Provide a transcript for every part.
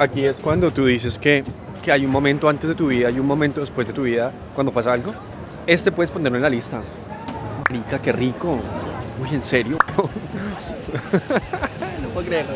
Aquí es cuando tú dices que, que hay un momento antes de tu vida y un momento después de tu vida cuando pasa algo. Este puedes ponerlo en la lista. Marica, qué rico. Uy, ¿en serio? no puedo creerlo.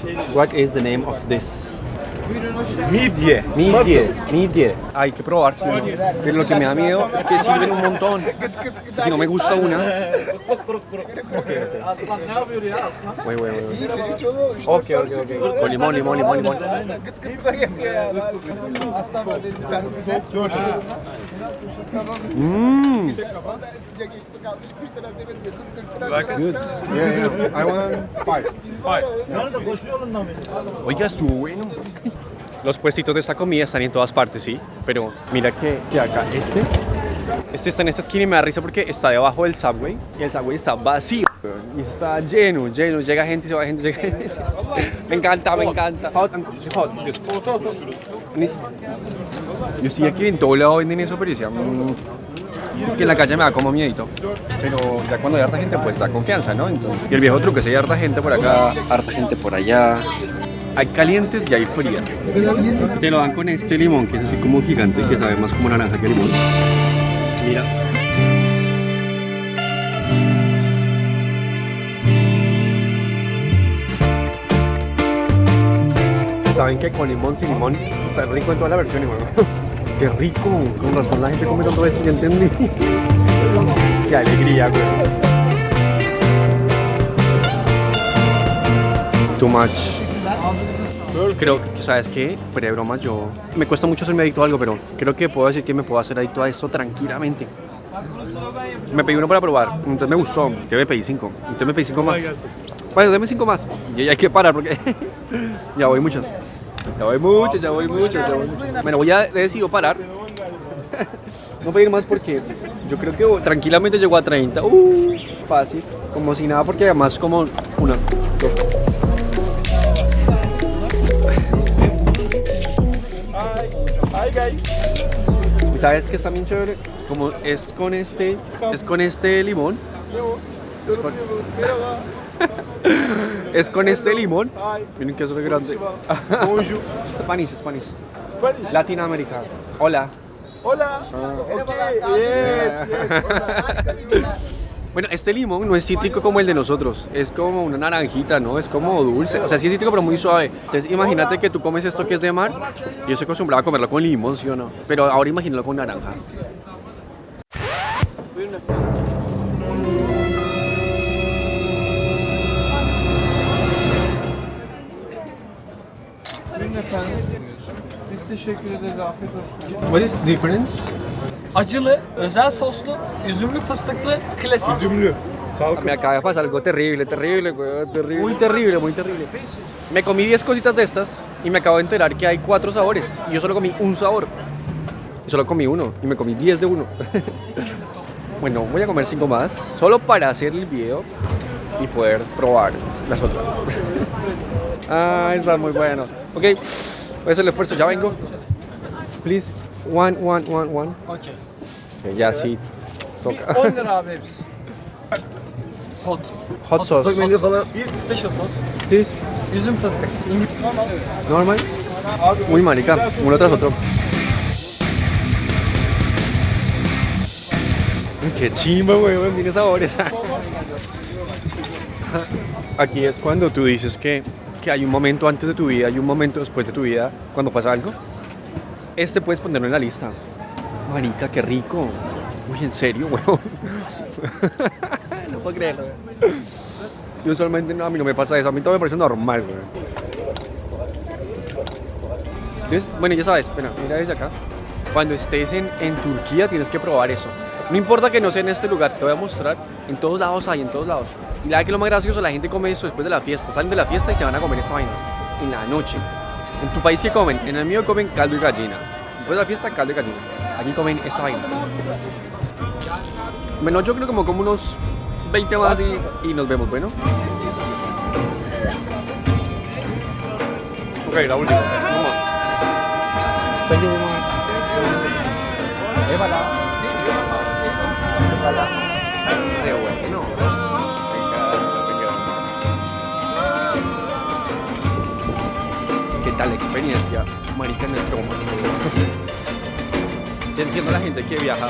What is the name of this? Midye. Midye, midye. Hay que probar, sí, ¿no? Pero lo que me da miedo es que sirven un montón. Si no me gusta una. Güey, güey, güey. Ok, ok, ok. Con limón, limón, limón, limón. Mmm. Good. Yeah, yeah. I want five. Oiga, estuvo bueno. Los puestitos de esta comida están en todas partes, sí. Pero mira que, que acá, este, este está en esta esquina y me da risa porque está debajo del subway y el subway está vacío. Y está lleno, lleno. Llega gente, se va gente, llega gente. Me encanta, me encanta. Yo sí aquí en todo lado venden eso, pero decía, mm, es que en la calle me da como miedito. Pero ya cuando hay harta gente, pues da confianza, ¿no? Y el viejo truco es hay harta gente por acá, harta gente por allá. Hay calientes y hay frías. Te lo dan con este limón, que es así como gigante, que sabe más como naranja que limón. Mira. Saben que con limón, sin limón, está rico en todas las versiones, weón. Qué rico, con razón la gente come tanto esto, ya entendí. Qué alegría, güey. Too much. Creo que, ¿sabes qué? De broma, yo... Me cuesta mucho hacerme adicto a algo, pero creo que puedo decir que me puedo hacer adicto a esto tranquilamente. Me pedí uno para probar, entonces me gustó, entonces me pedí cinco, entonces me pedí cinco más. Bueno, dame cinco más. Y ya hay que parar porque ya voy muchos. Ya voy mucho, ya voy mucho, ya voy mucho. Bueno, voy a decido parar. No pedir más porque yo creo que tranquilamente llegó a 30. Uh, fácil. Como si nada, porque además como una, ¿Sabes qué está bien chévere? Como es con este, es con este limón. Es con, es con este limón. Miren que es re grande. Spanish, Spanish. Spanish. Latinoamérica. Hola. Hola. Yes, yes. Bueno, este limón no es cítrico como el de nosotros, es como una naranjita, ¿no? Es como dulce, o sea, sí es cítrico pero muy suave. Entonces, imagínate que tú comes esto que es de mar, yo estoy acostumbrado a comerlo con limón, ¿sí o no? Pero ahora imagínalo con naranja. Efendim. Biz teşekkür ederiz. Afiyet olsun. What is the difference? Acılı, özel soslu, üzümlü fıstıklı, klasik. Üzümlü. Sağlık Me acaba de pasar algo terrible, terrible, terrible. Muy terrible, muy terrible. Me comí 10 cositas de estas y me acabo de enterar que hay 4 sabores. Y yo solo comí un sabor. Y solo comí uno y me comí 10 de uno. bueno, voy a comer 5 más, solo para hacer el video y poder probar las otras. ah, están muy bueno. Ok, voy a hacer el esfuerzo, ya vengo. Please, one, one, one, one. Okey. Ok, ya sí, toca. 10 lira abi hepsi. Hot. Hot sauce. Bir special sos. This, Üzüm fıstık. Normal. normal. Muy marica, uno tras otro. Qué chimba, weón, tiene sabores. Aquí es cuando tú dices que, que hay un momento antes de tu vida y un momento después de tu vida cuando pasa algo. Este puedes ponerlo en la lista. Marica, qué rico. Uy, ¿en serio, weón? no puedo creerlo. Yo usualmente no, a mí no me pasa eso. A mí todo me parece normal, weón. Entonces, bueno, ya sabes, mira, mira desde acá. Cuando estés en, en Turquía tienes que probar eso. No importa que no sea en este lugar, te voy a mostrar. En todos lados hay, en todos lados. Y la verdad que lo más gracioso, la gente come eso después de la fiesta. Salen de la fiesta y se van a comer esa vaina. En la noche. ¿En tu país qué comen? En el mío comen caldo y gallina. Después de la fiesta, caldo y gallina. Aquí comen esa vaina. Bueno, yo creo que me como unos 20 más y, y nos vemos, ¿bueno? Ok, la última. Vamos. Qué tal la experiencia? Marica en el coma. Yo entiendo a la gente que viaja